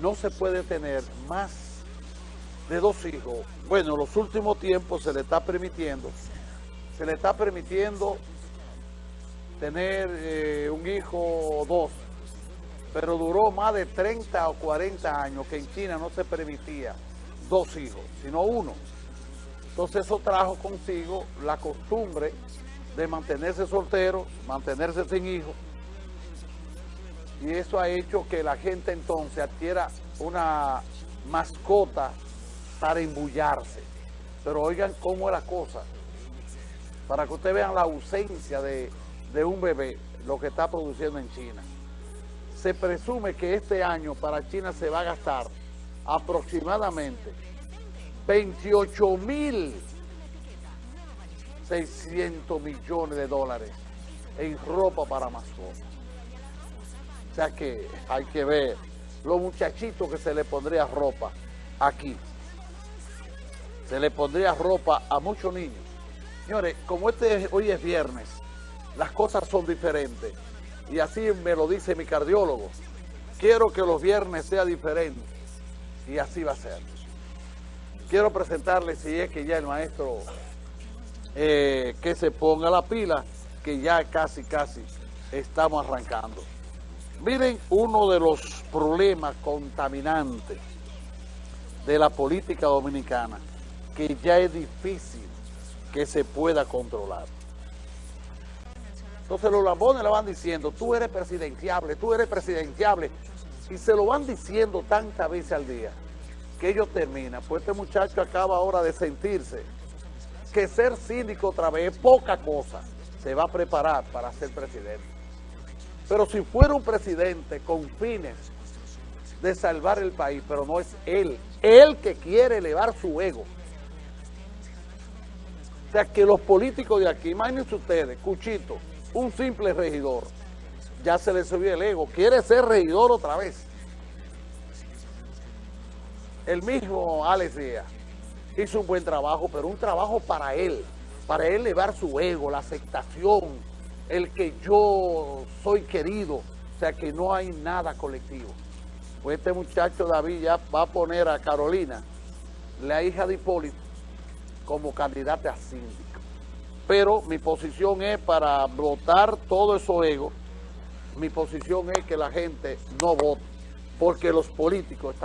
no se puede tener más de dos hijos. Bueno, en los últimos tiempos se le está permitiendo, se le está permitiendo tener eh, un hijo o dos, pero duró más de 30 o 40 años que en China no se permitía dos hijos, sino uno. Entonces eso trajo consigo la costumbre de mantenerse soltero, mantenerse sin hijos, y eso ha hecho que la gente entonces adquiera una mascota para embullarse. Pero oigan cómo es la cosa, para que ustedes vean la ausencia de, de un bebé, lo que está produciendo en China. Se presume que este año para China se va a gastar aproximadamente 28 mil 600 millones de dólares en ropa para mascotas. Sea que hay que ver los muchachitos que se le pondría ropa aquí. Se le pondría ropa a muchos niños. Señores, como este hoy es viernes, las cosas son diferentes. Y así me lo dice mi cardiólogo. Quiero que los viernes sea diferente. Y así va a ser. Quiero presentarles, si es que ya el maestro eh, que se ponga la pila, que ya casi, casi estamos arrancando. Miren uno de los problemas contaminantes de la política dominicana, que ya es difícil que se pueda controlar. Entonces los lambones le van diciendo, tú eres presidenciable, tú eres presidenciable, y se lo van diciendo tantas veces al día, que ellos terminan. Pues este muchacho acaba ahora de sentirse que ser síndico otra vez es poca cosa. Se va a preparar para ser presidente. Pero si fuera un presidente con fines de salvar el país, pero no es él, él que quiere elevar su ego. O sea, que los políticos de aquí, imagínense ustedes, Cuchito, un simple regidor, ya se le subió el ego, quiere ser regidor otra vez. El mismo Alex Díaz hizo un buen trabajo, pero un trabajo para él, para elevar su ego, la aceptación, el que yo soy querido, o sea que no hay nada colectivo. Pues este muchacho David ya va a poner a Carolina, la hija de Hipólito, como candidata a síndica. Pero mi posición es para votar todo eso ego, mi posición es que la gente no vote, porque los políticos están